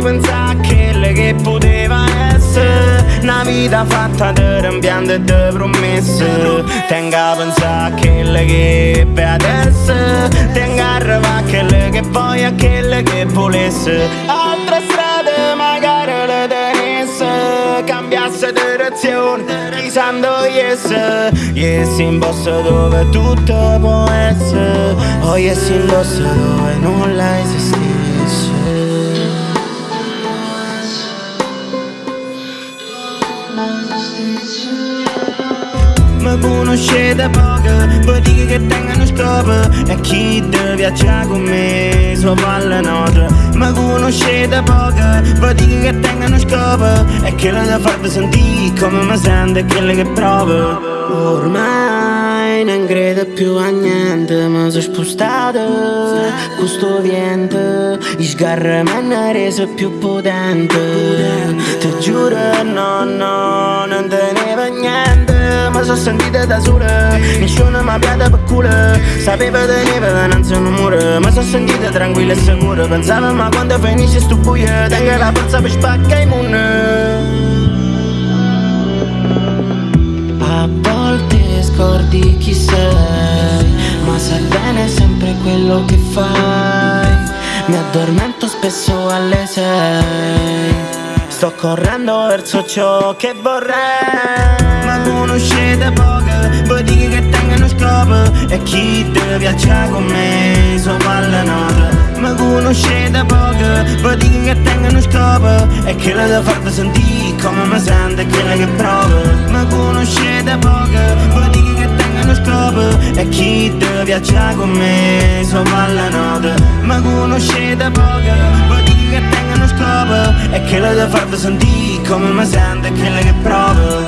mai pensare a quello che poteva essere. Una vita fatta di rimpianti e di promesse. Tenga a pensare a quello che è adesso. Tenga a arrivare a quello che voglia, a quello che volesse. Altre strade magari le tenesse. Cambiasse direzione, risando yes. Yes in bosso dove tutto può essere. Oh yes in bosso dove nulla esiste. Mi conoscete poco, poi dico che tengono scopo E chi deve viaggiare con me sopra le note Mi conoscete poco, poi dico che tengono scopo E che lo devo farvi sentire come mi sento e quello che provo. Ormai non credo più a niente, mi sono spostato Questo vento, i sgarri mi hanno reso più potente. Ti giuro no, Mi sono sentita da sola, nessuno mi ha piato per culo. Sapevo tenevo davanti a un muro. Mi sono sentita tranquilla e sicura Pensavo ma quando finisce sto buio Tengo la forza per spaccare i muri a volte scordi chi sei, ma sai bene sempre quello che fai. Mi addormento spesso alle sei. Sto correndo verso ciò che vorrei. Ma conoscete poco, voi dite che tengono scopo. E chi deve viaggiare con me sopra le note. Ma conoscete poco, voi dite che tengono scopo. E che lo devo farvi sentire come mi sento e quello che provo. Ma conoscete poco, voi dite che tengono scopo. E chi deve viaggiare con me sopra le note. Ma conoscete poco, E che lo devo farvi sentire come mi sento e quello che.